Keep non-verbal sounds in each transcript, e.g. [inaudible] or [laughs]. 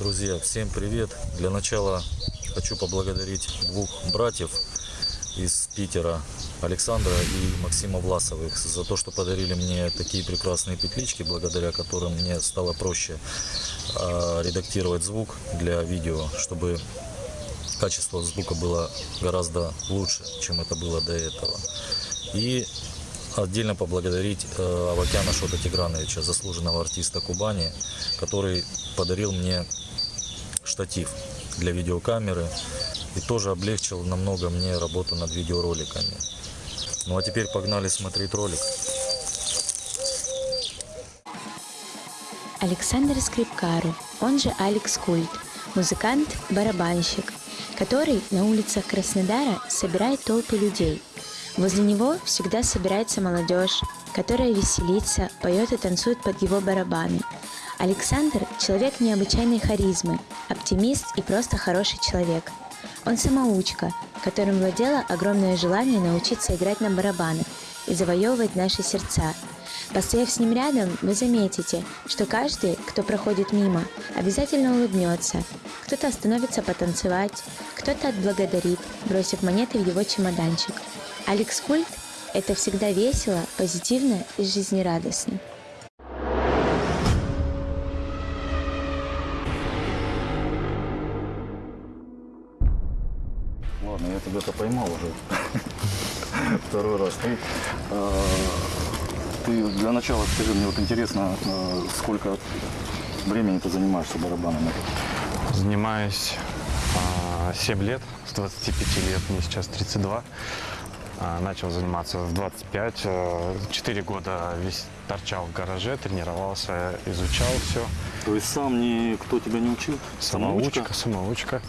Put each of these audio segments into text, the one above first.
Друзья, всем привет! Для начала хочу поблагодарить двух братьев из Питера, Александра и Максима Власовых, за то, что подарили мне такие прекрасные петлички, благодаря которым мне стало проще э, редактировать звук для видео, чтобы качество звука было гораздо лучше, чем это было до этого. И отдельно поблагодарить э, Авакяна Шота Тиграновича, заслуженного артиста Кубани, который подарил мне штатив для видеокамеры и тоже облегчил намного мне работу над видеороликами. Ну а теперь погнали смотреть ролик. Александр Скрипкару, он же Алекс Культ, музыкант-барабанщик, который на улицах Краснодара собирает толпы людей. Возле него всегда собирается молодежь, которая веселится, поет и танцует под его барабаны. Александр – человек необычайной харизмы, оптимист и просто хороший человек. Он самоучка, которым владело огромное желание научиться играть на барабанах и завоевывать наши сердца. Постояв с ним рядом, вы заметите, что каждый, кто проходит мимо, обязательно улыбнется. Кто-то остановится потанцевать, кто-то отблагодарит, бросив монеты в его чемоданчик. Алекс Культ – это всегда весело, позитивно и жизнерадостно. Ладно, я тебя-то поймал уже [laughs] второй раз. Ты, э, ты для начала скажи мне, вот интересно, э, сколько времени ты занимаешься барабанами? Занимаюсь а, 7 лет, с 25 лет, мне сейчас 32. А, Начал заниматься в 25. а, 4 года весь торчал в гараже, тренировался, изучал все. То есть сам никто тебя не учил? Самоучка, самоучка.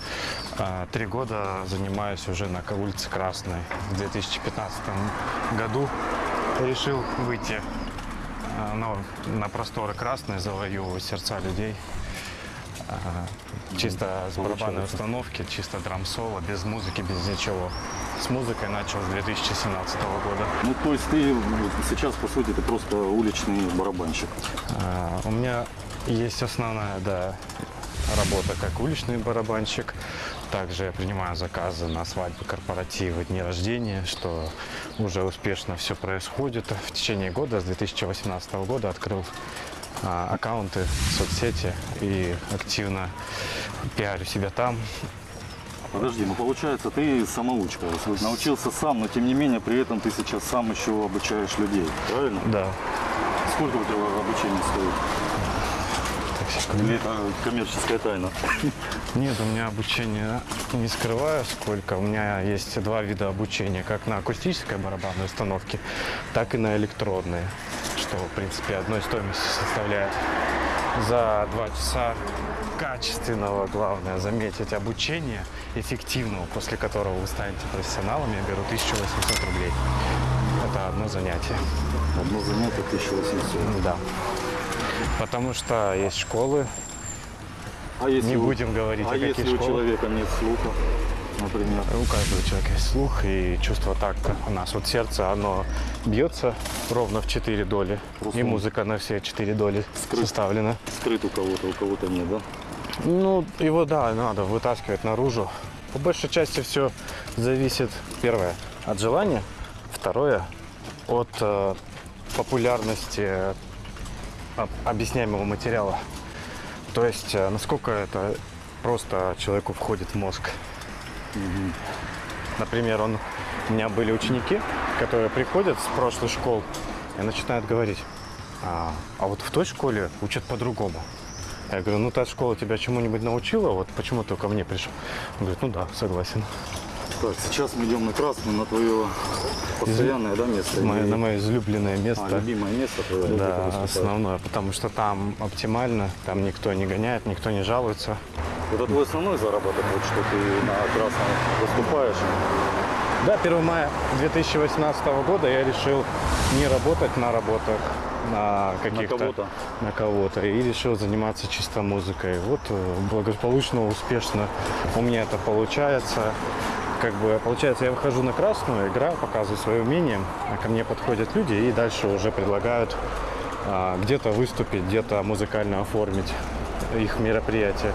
А, Три года занимаюсь уже на улице Красной. В 2015 году решил выйти а, на, на просторы Красной, завоевывать сердца людей. Чисто с барабанной установки, чисто драм-соло, без музыки, без ничего. С музыкой начал с 2017 года. Ну, то есть ты сейчас, по сути, ты просто уличный барабанщик. А, У меня есть основная, да, работа как уличный барабанщик. Также я принимаю заказы на свадьбы, корпоративы, дни рождения, что уже успешно все происходит. В течение года, с 2018 года, открыл аккаунты в соцсети и активно пиарю себя там. Подожди, ну получается, ты самоучка. Научился сам, но тем не менее, при этом ты сейчас сам еще обучаешь людей, правильно? Да. Сколько у тебя обучение стоит? Так. Или это коммерческая тайна? Нет, у меня обучение не скрываю сколько. У меня есть два вида обучения, как на акустической барабанной установке, так и на электронной, что, в принципе, одной стоимости составляет за два часа качественного, главное, заметить, обучения эффективного, после которого вы станете профессионалом, я беру 1800 рублей. Это одно занятие. Одно занятие 1800. Да. Потому что есть школы, А если Не у- будем говорить, а о каких если у человека нет слуха, например? У каждого человека есть слух и чувство такта. У нас вот сердце, оно бьется ровно в 4 доли. Просто И музыка на все 4 доли скрыт. составлена. Скрыт у кого-то, у кого-то нет, да? Ну, его, да, надо вытаскивать наружу. По большей части все зависит, первое, от желания, второе, от э, популярности э, об- объясняемого материала. То есть, э, насколько это просто человеку входит в мозг. Например, он, у меня были ученики, которые приходят с прошлой школ и начинают говорить, а, а вот в той школе учат по-другому. Я говорю, ну та школа тебя чему-нибудь научила, вот почему ты ко мне пришел? Он говорит, ну да, согласен. Так, сейчас мы идем на красную, на твое постоянное да, место. Мое- на мое излюбленное А, место. любимое место твое. Да, основное, потому что там оптимально, там никто не гоняет, никто не жалуется. Это твой основной заработок, вот, что ты на красном выступаешь. Да, 1 мая 2018 года я решил не работать на работах, на каких-то... кого-то. На кого-то. И решил заниматься чисто музыкой. Вот э, благополучно, успешно у меня это получается. Как бы, получается, я выхожу на красную, играю, показываю свое умение, а ко мне подходят люди и дальше уже предлагают а, где-то выступить, где-то музыкально оформить их мероприятие.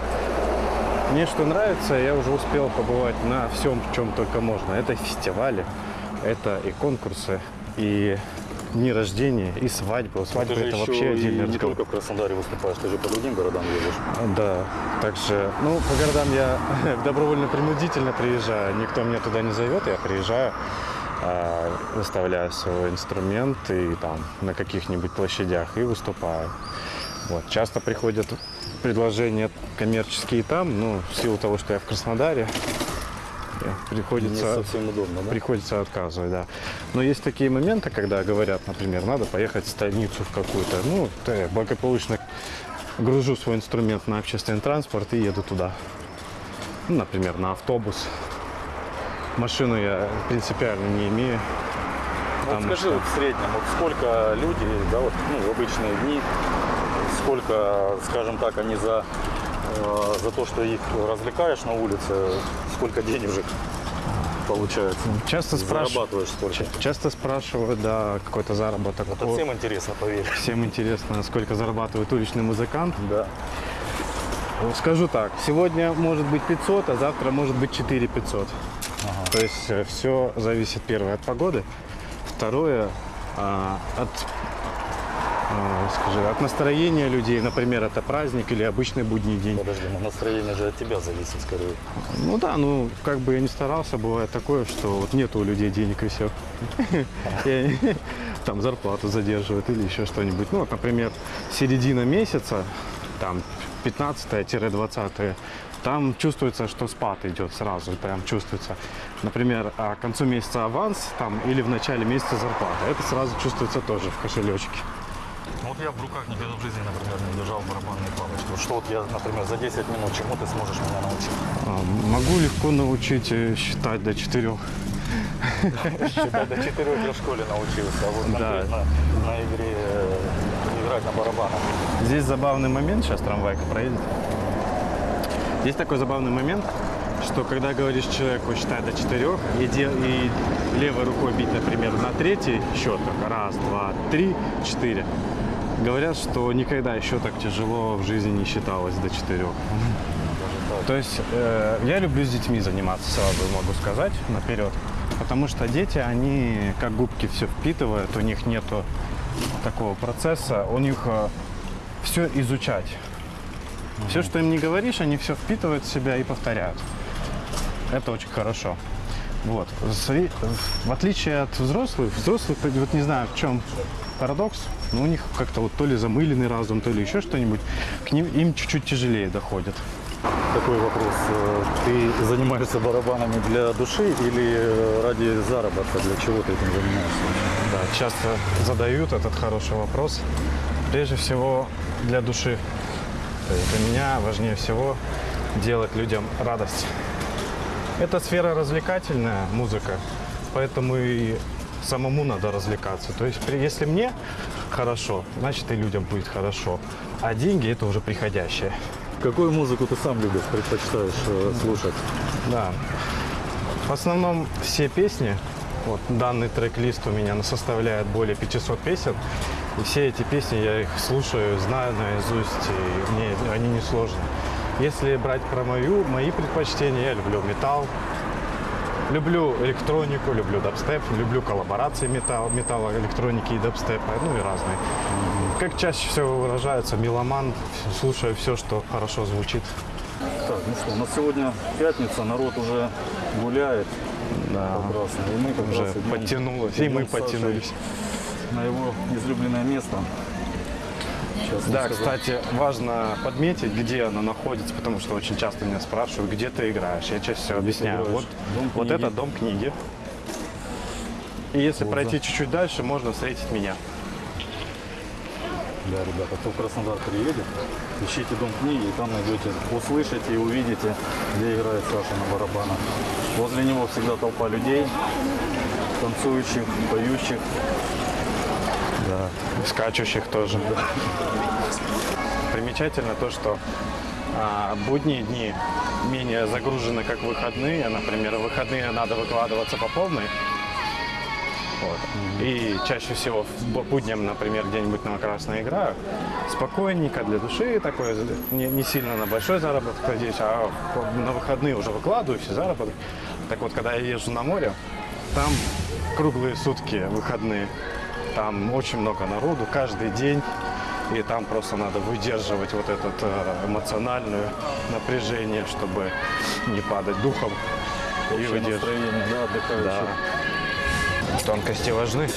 Мне что нравится, я уже успел побывать на всем, чем только можно. Это фестивали, это и конкурсы, и дни рождения, и свадьбы. Свадьба это вообще отдельный не разговор. только в Краснодаре выступаешь, ты же по другим городам едешь. Да, также, ну, по городам я [laughs] добровольно-принудительно приезжаю. Никто меня туда не зовет, я приезжаю, а, выставляю свой инструмент и там на каких-нибудь площадях и выступаю. Вот. Часто приходят предложения коммерческие там, ну, в силу того, что я в Краснодаре, приходится совсем удобно, да? Приходится отказывать, да. Но есть такие моменты, когда говорят, например, надо поехать в столицу в какую-то. Ну, я благополучно гружу свой инструмент на общественный транспорт и еду туда. Ну, например, на автобус. Машину я принципиально не имею. Вот скажи, что- вот в среднем, вот сколько люди, да, вот, ну, в обычные дни, сколько, скажем так, они за, э, за то, что их развлекаешь на улице, сколько денежек получается? Часто спрашивают, часто спрашивают, да, какой-то заработок. Это всем интересно, поверь. всем интересно, сколько зарабатывает уличный музыкант. Да. Скажу так, сегодня может быть 500, а завтра может быть 4 500. То есть все зависит, первое, от погоды, второе, а, от, скажи, от настроения людей, например, это праздник или обычный будний день. Подожди, ну настроение же от тебя зависит скорее. Ну да, ну как бы я не старался, бывает такое, что вот нет у людей денег и все. Там зарплату задерживают или еще что-нибудь. Ну вот, например, середина месяца, там 15-20, там чувствуется, что спад идет сразу, прям чувствуется. Например, а к концу месяца аванс там или в начале месяца зарплата. Это сразу чувствуется тоже в кошелечке. Ну вот я в руках никогда в жизни, например, не держал барабанные палочки. Вот что вот я, например, за 10 минут чему ты сможешь меня научить? А, Могу легко научить э, считать до четырех. Считай, до четырех я в школе научился, а вот конкретно на игре э, играть на барабанах. Здесь забавный момент, сейчас трамвайка проедет. Здесь такой забавный момент, что когда говоришь человеку считай до четырех и, дел- и левой рукой бить, например, на третий счет, только раз, два, три, четыре, говорят, что никогда еще так тяжело в жизни не считалось до четырех. То есть э, я люблю с детьми заниматься, сразу могу сказать, наперед. Потому что дети, они как губки все впитывают, у них нету такого процесса, у них все изучать. Все, что им не говоришь, они все впитывают в себя и повторяют. Это очень хорошо. Вот. В отличие от взрослых, взрослых, вот не знаю, в чем парадокс, но у них как-то вот то ли замыленный разум, то ли еще что-нибудь, к ним им чуть-чуть тяжелее доходит. Такой вопрос. э, Ты занимаешься барабанами для души или э, ради заработка? Для чего ты этим занимаешься? Да, часто задают этот хороший вопрос. Прежде всего для души. Для меня важнее всего делать людям радость. Это сфера развлекательная, музыка, поэтому и самому надо развлекаться. То есть если мне хорошо, значит и людям будет хорошо. А деньги это уже приходящее. Какую музыку ты сам любишь, предпочитаешь э, слушать? Да. В основном все песни, вот данный трек-лист у меня составляет более 500 песен, и все эти песни я их слушаю, знаю наизусть, и мне они не сложны. Если брать про мою, мои предпочтения, я люблю металл, люблю электронику, люблю дабстеп, люблю коллаборации металл, металла, электроники и дабстепа, ну и разные. Как чаще всего выражается, меломан, слушаю все, что хорошо звучит. Так, ну что, у нас сегодня пятница, народ уже гуляет. Да. Прекрасно. И мы как Уже раз подтянулось, и мы подтянулись. На его излюбленное место. Сейчас Да, сказал. кстати, важно подметить, где она находится, потому что очень часто меня спрашивают, где ты играешь. Я чаще всего объясняю. играешь? Вот, Дом вот книги. это дом книги. И если Вот, пройти чуть-чуть дальше, можно встретить меня. Да, ребята, кто в Краснодар приедет, ищите дом книги, и там найдете, услышите и увидите, где играет Саша на барабанах. Возле него всегда толпа людей, танцующих, поющих. Да. Скачущих тоже. Примечательно то, что а, будние дни менее загружены, как выходные. Например, в выходные надо выкладываться по полной. Вот. И чаще всего по будням, например, где-нибудь на красной играю, спокойненько для души такой, не, не сильно на большой заработок надеюсь, а на выходные уже выкладываю все заработок. Так вот, когда я езжу на море, там круглые сутки выходные, там очень много народу каждый день. И там просто надо выдерживать вот это эмоциональное напряжение, чтобы не падать духом. И Общее выдерживать. настроение, отдыхающих. Да. Тонкости важны.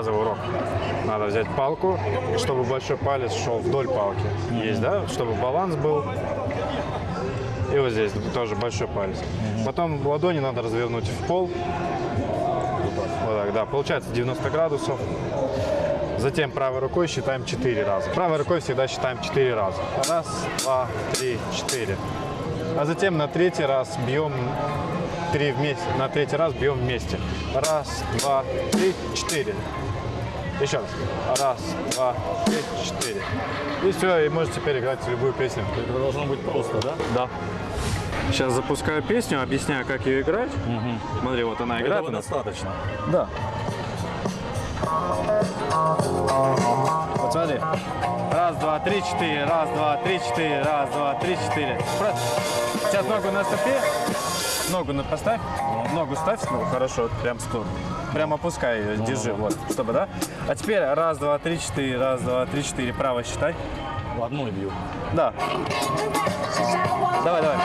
Базовый урок. Надо взять палку, чтобы большой палец шел вдоль палки. Есть, да? Чтобы баланс был. И вот здесь тоже большой палец. Потом ладони надо развернуть в пол. Вот так, да. Получается 90 градусов. Затем правой рукой считаем 4 раза. Правой рукой всегда считаем 4 раза. Раз, два, три, четыре. А затем на третий раз бьем три вместе. На третий раз бьем вместе. Раз, два, три, четыре. Еще раз. Раз, два, три, четыре. И все, и можете теперь играть любую песню. Это должно быть просто, да? Да. Сейчас запускаю песню, объясняю, как ее играть. Смотри, вот она играет. Этого достаточно. Да. Вот смотри. Раз, два, три, четыре. Раз, два, три, четыре. Раз, два, три, четыре. Сейчас ногу наступи. Ногу на поставь. Ногу ставь. Ну, хорошо, прям стул. Прям опускай ее, держи, вот, чтобы, да? А теперь раз, два, три, четыре, раз, два, три, четыре, право считай. В одной бью. Да. Давай, давай.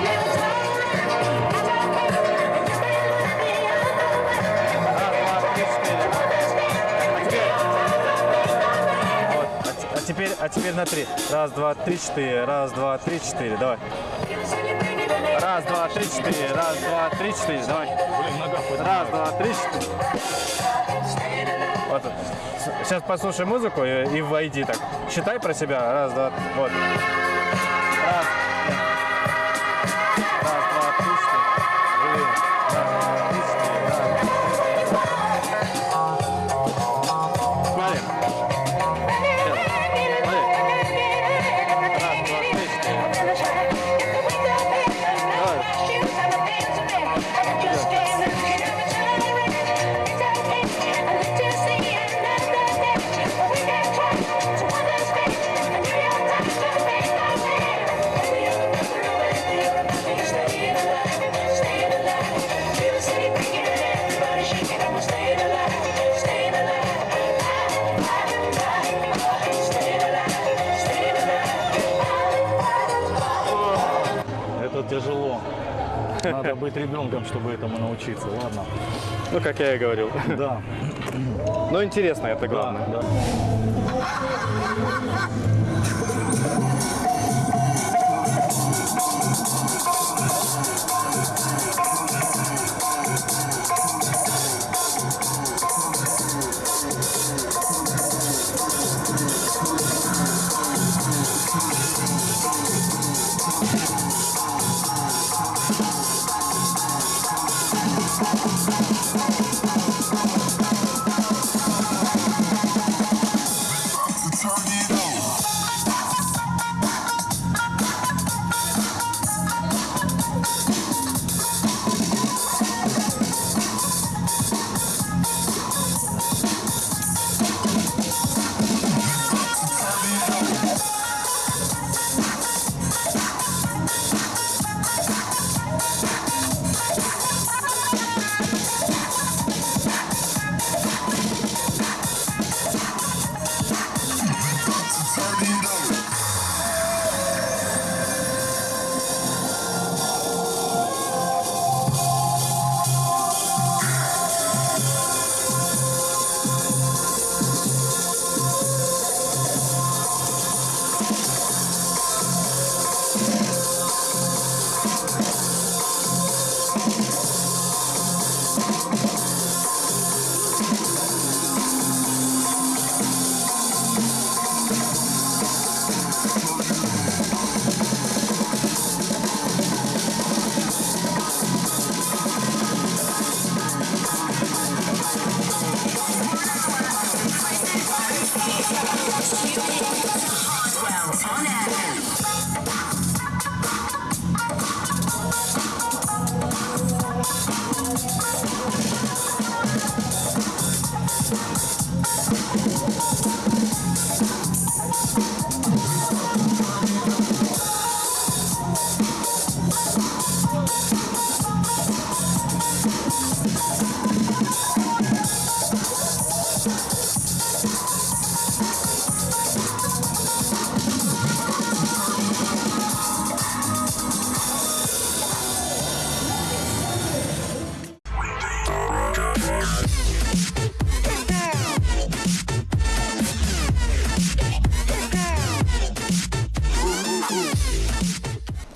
А А теперь, а теперь на три. Раз, два, три, четыре. Раз, два, три, четыре. Давай. Раз, два, три, четыре. Раз, два, три, четыре. Давай. Блин, нога. Раз, два, три, четыре. Вот. Сейчас послушай музыку и, и войди так. Считай про себя. Раз, два, вот. Раз. Раз, два, три, четыре. Блин. Давай. Надо быть ребенком, чтобы этому научиться. Ладно. Ну, как я и говорил. Да. Но интересно, это главное. Да, да.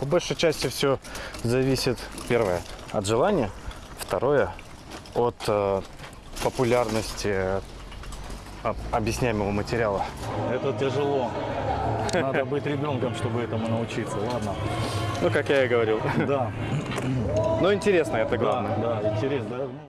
Большей части все зависит, первое, от желания, второе, от э, популярности э, об- объясняемого материала. Это тяжело. Надо быть ребенком, чтобы этому научиться. Ладно. Ну, как я и говорил. Да, Но интересно, это да, главное. да, интересно. да.